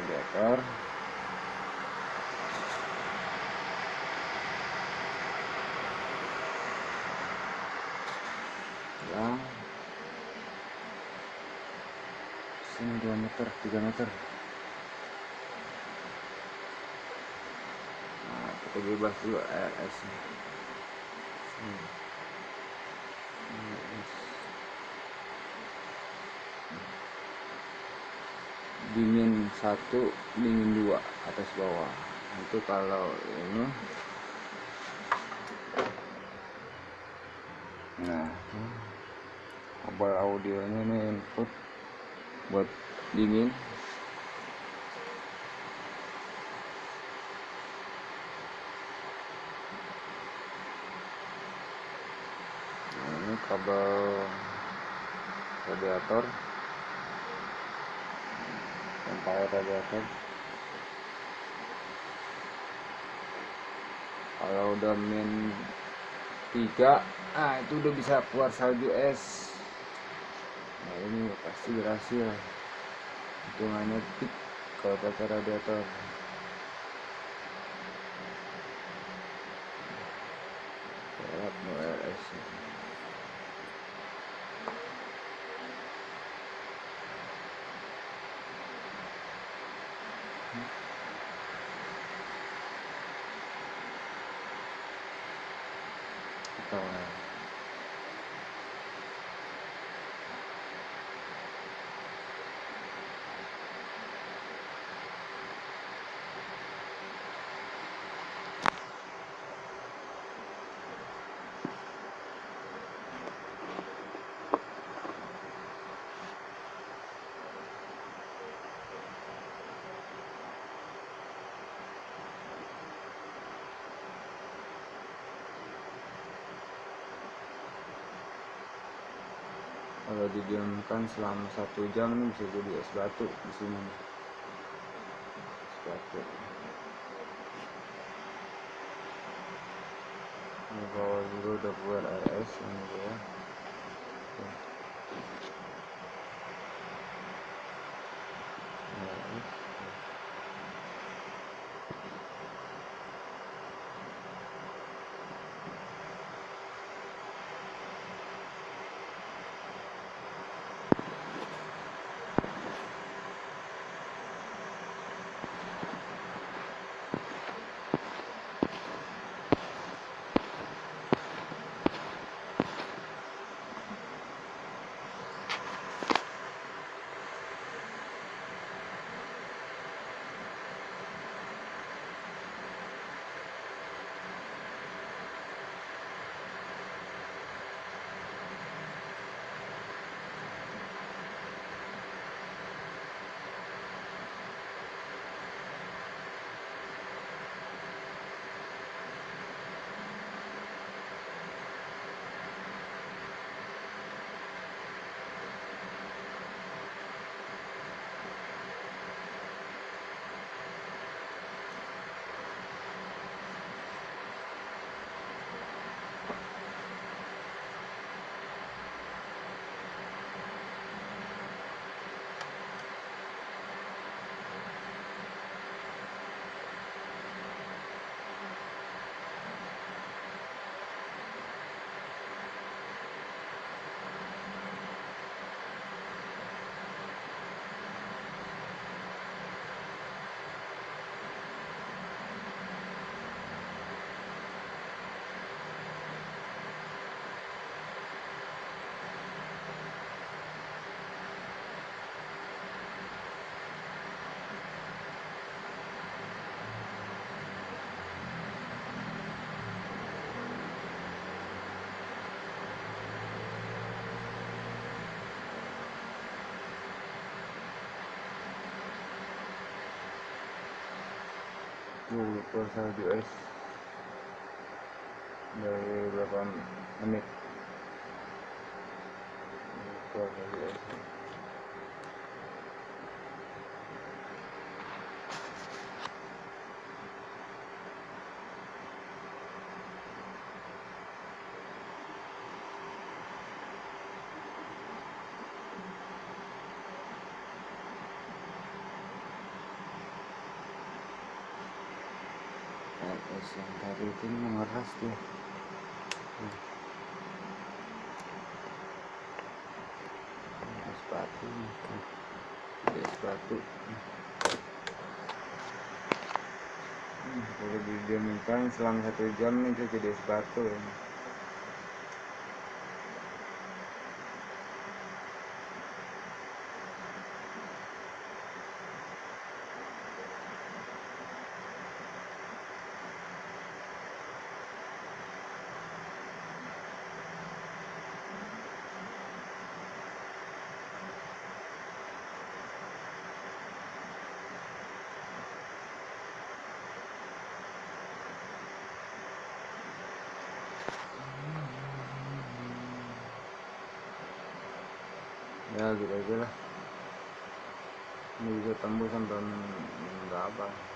radiator ya sini 2 meter 3 meter nah kita bebas dulu RS nya. Sini. Dingin satu dingin dua atas bawah. Itu kalau ini. Nah kabel audionya ini input buat dingin. Nah, ini kabel radiator air radiator kalau udah min 3 ah itu udah bisa keluar salju es. Nah ini pasti berhasil. Hitungannya tip kalau pakai radiator. Serap no RS kita kalau didiamkan selama satu jam ini bisa jadi es batu di sini. Es batu. Ini bawah juga udah keluar RS ini ya Keluar salju es dari berapa menit? Keluar salju es yang tadi itu mengeras dia nih kan ada sepatu Hmm, kalau didiamkan selama satu jam nih jadi sepatu ya. Ya gitu aja lah ini bisa tembus sampai berapa Oke.